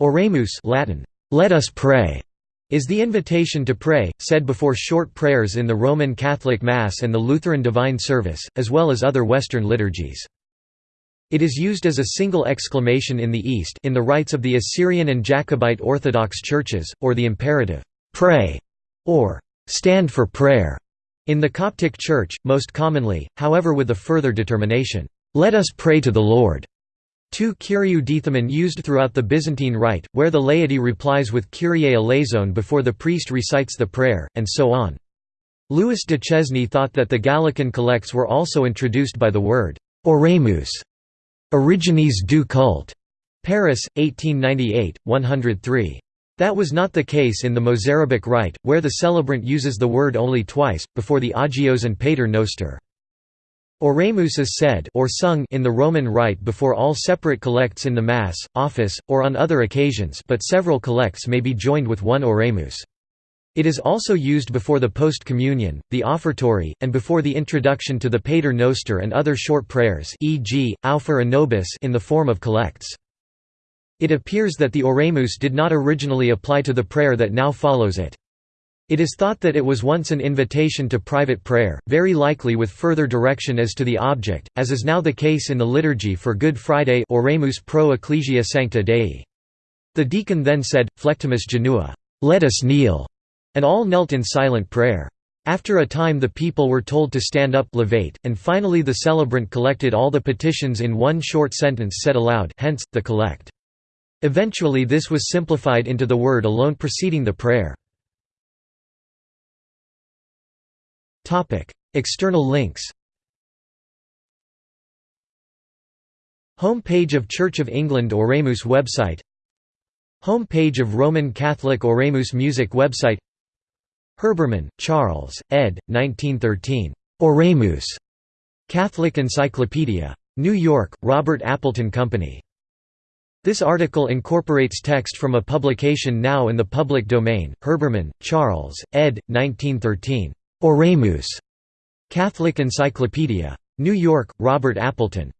Oremus Latin, "'Let us pray' is the invitation to pray, said before short prayers in the Roman Catholic Mass and the Lutheran Divine Service, as well as other Western liturgies. It is used as a single exclamation in the East in the rites of the Assyrian and Jacobite Orthodox churches, or the imperative, "'Pray' or "'Stand for prayer' in the Coptic Church, most commonly, however with a further determination, "'Let us pray to the Lord' 2 Kyriou Deithamon used throughout the Byzantine Rite, where the laity replies with Kyrie eleison before the priest recites the prayer, and so on. Louis Duchesne thought that the Gallican collects were also introduced by the word «oremus» Origines du culte. Paris, 1898, 103. That was not the case in the Mozarabic rite, where the celebrant uses the word only twice, before the Agios and Pater Noster. Oremus is said or sung in the Roman Rite before all separate collects in the Mass, office, or on other occasions but several collects may be joined with one Oremus. It is also used before the post-communion, the offertory, and before the introduction to the Pater Noster and other short prayers e.g., Aufer a nobis in the form of collects. It appears that the Oremus did not originally apply to the prayer that now follows it. It is thought that it was once an invitation to private prayer, very likely with further direction as to the object, as is now the case in the liturgy for Good Friday Oremus pro ecclesia sancta Dei. The deacon then said, Flectamus genua, let us kneel, and all knelt in silent prayer. After a time the people were told to stand up levate, and finally the celebrant collected all the petitions in one short sentence said aloud hence, the collect. Eventually this was simplified into the word alone preceding the prayer. Topic: External links. Home page of Church of England Oremus website. Home page of Roman Catholic Oremus music website. Herbermann, Charles, ed. 1913. Oremus. Catholic Encyclopedia. New York, Robert Appleton Company. This article incorporates text from a publication now in the public domain. Herbermann, Charles, ed. 1913. Oremus. Catholic Encyclopedia. New York, Robert Appleton.